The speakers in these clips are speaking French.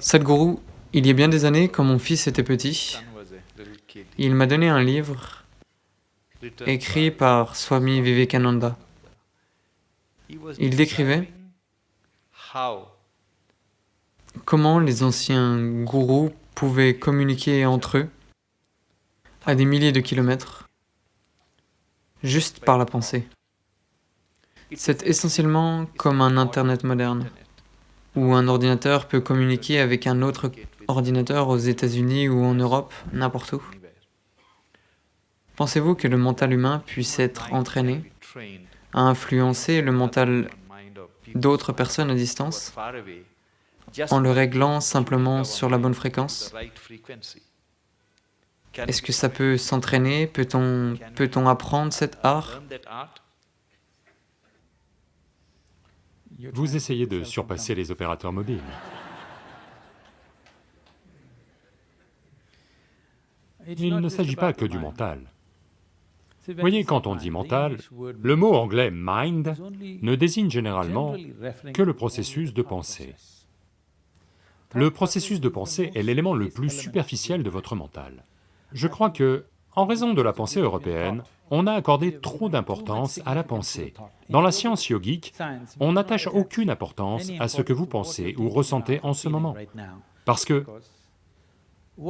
Sadhguru, il y a bien des années, quand mon fils était petit, il m'a donné un livre écrit par Swami Vivekananda. Il décrivait comment les anciens gourous pouvaient communiquer entre eux à des milliers de kilomètres, juste par la pensée. C'est essentiellement comme un Internet moderne, où un ordinateur peut communiquer avec un autre ordinateur aux États-Unis ou en Europe, n'importe où. Pensez-vous que le mental humain puisse être entraîné à influencer le mental d'autres personnes à distance en le réglant simplement sur la bonne fréquence? Est-ce que ça peut s'entraîner? Peut-on peut apprendre cet art? Vous essayez de surpasser les opérateurs mobiles. Il ne s'agit pas que du mental. Voyez, quand on dit mental, le mot anglais mind ne désigne généralement que le processus de pensée. Le processus de pensée est l'élément le plus superficiel de votre mental. Je crois que, en raison de la pensée européenne, on a accordé trop d'importance à la pensée. Dans la science yogique, on n'attache aucune importance à ce que vous pensez ou ressentez en ce moment, parce que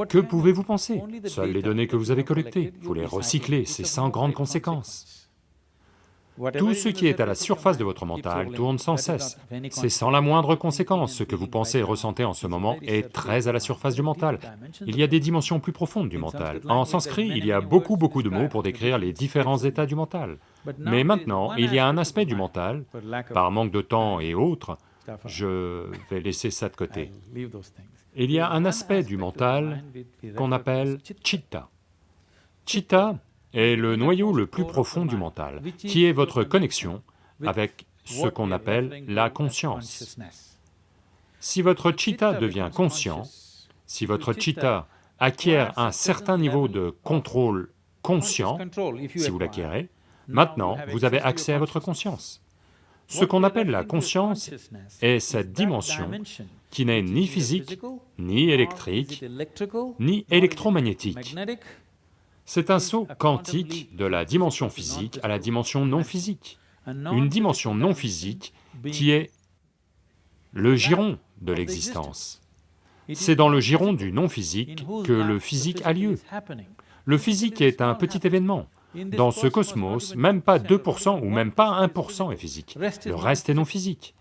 que pouvez-vous penser? Seules les données que vous avez collectées, vous les recyclez, c'est sans grande conséquence. Tout ce qui est à la surface de votre mental tourne sans cesse. C'est sans la moindre conséquence, ce que vous pensez et ressentez en ce moment est très à la surface du mental. Il y a des dimensions plus profondes du mental. En sanskrit, il y a beaucoup beaucoup de mots pour décrire les différents états du mental. Mais maintenant, il y a un aspect du mental, par manque de temps et autres, je vais laisser ça de côté. Il y a un aspect du mental qu'on appelle chitta. Chitta est le noyau le plus profond du mental, qui est votre connexion avec ce qu'on appelle la conscience. Si votre chitta devient conscient, si votre chitta acquiert un certain niveau de contrôle conscient, si vous l'acquérez, maintenant vous avez accès à votre conscience. Ce qu'on appelle la conscience est cette dimension qui n'est ni physique, ni électrique, ni électromagnétique. C'est un saut quantique de la dimension physique à la dimension non physique. Une dimension non physique qui est le giron de l'existence. C'est dans le giron du non physique que le physique a lieu. Le physique est un petit événement, dans ce cosmos, même pas 2% ou même pas 1% est physique, le reste est non physique.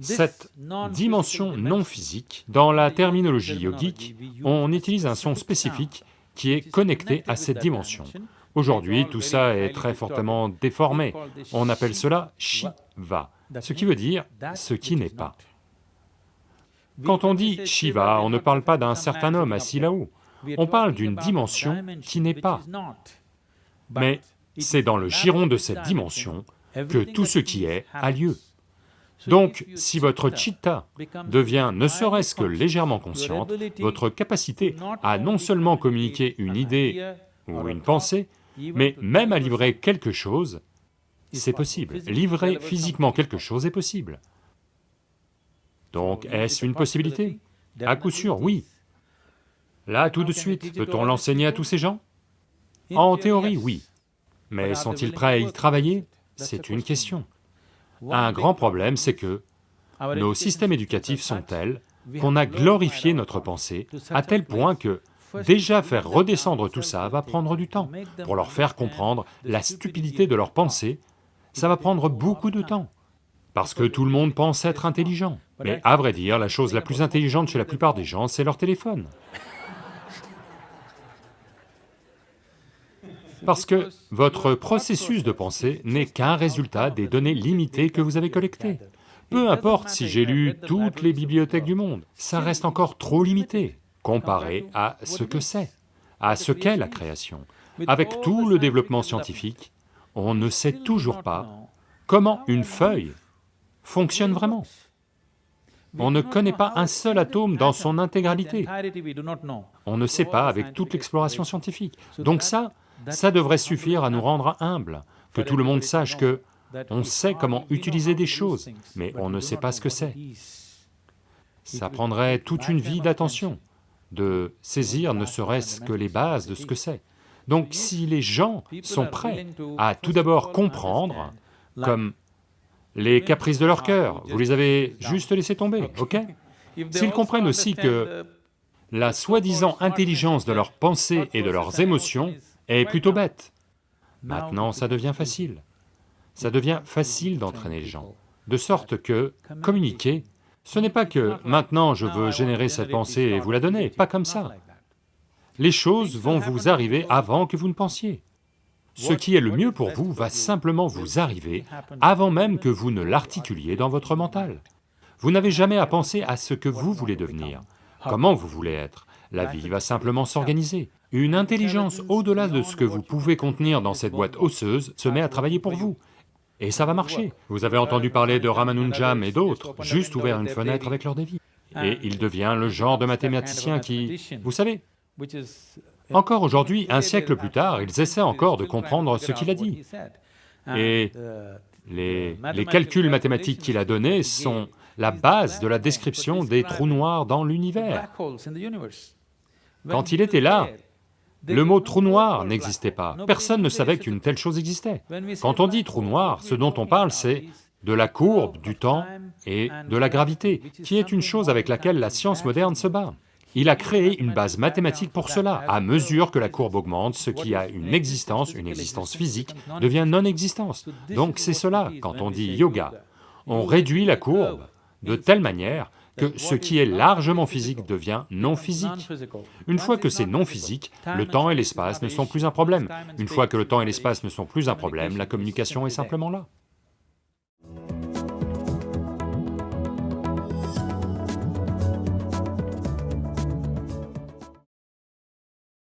Cette dimension non physique, dans la terminologie yogique, on utilise un son spécifique qui est connecté à cette dimension. Aujourd'hui, tout ça est très fortement déformé, on appelle cela Shiva, ce qui veut dire ce qui n'est pas. Quand on dit Shiva, on ne parle pas d'un certain homme assis là-haut, on parle d'une dimension qui n'est pas. Mais c'est dans le giron de cette dimension que tout ce qui est a lieu. Donc, si votre chitta devient ne serait-ce que légèrement consciente, votre capacité à non seulement communiquer une idée ou une pensée, mais même à livrer quelque chose, c'est possible. Livrer physiquement quelque chose est possible. Donc, est-ce une possibilité? À coup sûr, oui. Là, tout de suite, peut-on l'enseigner à tous ces gens? En théorie, oui. Mais sont-ils prêts à y travailler? C'est une question. Un grand problème, c'est que nos systèmes éducatifs sont tels qu'on a glorifié notre pensée à tel point que déjà faire redescendre tout ça va prendre du temps. Pour leur faire comprendre la stupidité de leur pensée, ça va prendre beaucoup de temps. Parce que tout le monde pense être intelligent. Mais à vrai dire, la chose la plus intelligente chez la plupart des gens, c'est leur téléphone. Parce que votre processus de pensée n'est qu'un résultat des données limitées que vous avez collectées. Peu importe si j'ai lu toutes les bibliothèques du monde, ça reste encore trop limité comparé à ce que c'est, à ce qu'est la création. Avec tout le développement scientifique, on ne sait toujours pas comment une feuille fonctionne vraiment. On ne connaît pas un seul atome dans son intégralité. On ne sait pas avec toute l'exploration scientifique. Donc ça, ça devrait suffire à nous rendre humbles, que tout le monde sache que on sait comment utiliser des choses, mais on ne sait pas ce que c'est. ça prendrait toute une vie d'attention de saisir ne serait-ce que les bases de ce que c'est. Donc si les gens sont prêts à tout d'abord comprendre, comme les caprices de leur cœur, vous les avez juste laissés tomber, ok? S'ils comprennent aussi que la soi-disant intelligence de leurs pensées et de leurs émotions est plutôt bête, maintenant ça devient facile. Ça devient facile d'entraîner les gens, de sorte que communiquer, ce n'est pas que maintenant je veux générer cette pensée et vous la donner, pas comme ça. Les choses vont vous arriver avant que vous ne pensiez. Ce qui est le mieux pour vous va simplement vous arriver avant même que vous ne l'articuliez dans votre mental. Vous n'avez jamais à penser à ce que vous voulez devenir, comment vous voulez être. La vie va simplement s'organiser. Une intelligence au-delà de ce que vous pouvez contenir dans cette boîte osseuse se met à travailler pour vous. Et ça va marcher. Vous avez entendu parler de Ramanujam et d'autres, juste ouvert une fenêtre avec leur dévi. Et il devient le genre de mathématicien qui... Vous savez, encore aujourd'hui, un siècle plus tard, ils essaient encore de comprendre ce qu'il a dit. Et les, les calculs mathématiques qu'il a donnés sont la base de la description des trous noirs dans l'univers. Quand il était là, le mot trou noir n'existait pas, personne ne savait qu'une telle chose existait. Quand on dit trou noir, ce dont on parle c'est de la courbe, du temps et de la gravité, qui est une chose avec laquelle la science moderne se bat. Il a créé une base mathématique pour cela. À mesure que la courbe augmente, ce qui a une existence, une existence physique, devient non-existence. Donc c'est cela, quand on dit yoga. On réduit la courbe de telle manière que ce qui est largement physique devient non physique. Une fois que c'est non physique, le temps et l'espace ne sont plus un problème. Une fois que le temps et l'espace ne sont plus un problème, la communication est simplement là.